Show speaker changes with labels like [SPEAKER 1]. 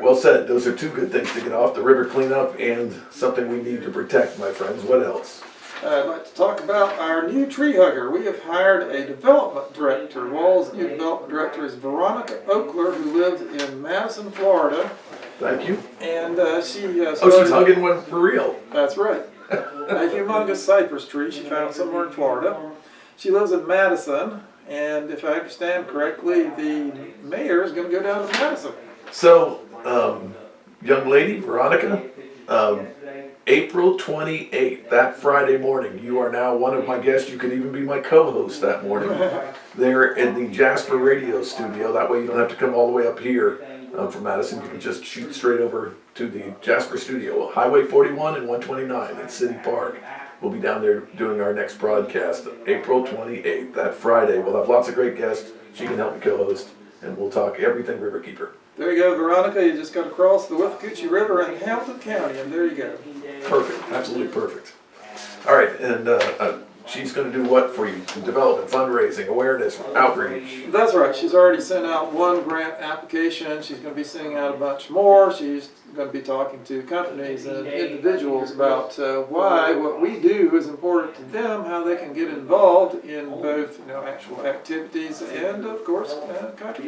[SPEAKER 1] right, well said. Those are two good things to get off, the river cleanup and something we need to protect, my friends. What else?
[SPEAKER 2] I'd like to talk about our new tree hugger. We have hired a development director. WWALS' new development director is Veronica Oakler, who lives in Madison, Florida.
[SPEAKER 1] Thank you.
[SPEAKER 2] And uh, she uh,
[SPEAKER 1] Oh, she's hugging one for real.
[SPEAKER 2] That's right. A humongous cypress tree she found somewhere in Florida. She lives in Madison, and if I understand correctly, the mayor is going to go down to Madison.
[SPEAKER 1] So, um, young lady, Veronica, um, April 28th, that Friday morning, you are now one of my guests. You could even be my co-host that morning. There at the Jasper Radio Studio. That way you don't have to come all the way up here um, from Madison. You can just shoot straight over to the Jasper Studio. Highway 41 and 129 in City Park. We'll be down there doing our next broadcast, April 28th, that Friday. We'll have lots of great guests. She can help me co-host, and we'll talk everything Riverkeeper.
[SPEAKER 2] There you go, Veronica. You just got to cross the Withlacoochee River in Hamilton County, and there you go.
[SPEAKER 1] Perfect, absolutely perfect. All right, and uh, uh, she's going to do what for you? Development, fundraising, awareness, outreach.
[SPEAKER 2] That's right. She's already sent out one grant application. She's going to be sending out a bunch more. She's going to be talking to companies and individuals about uh, why what we do is important to them, how they can get involved in both, you know, actual activities and, of course, uh, contributions.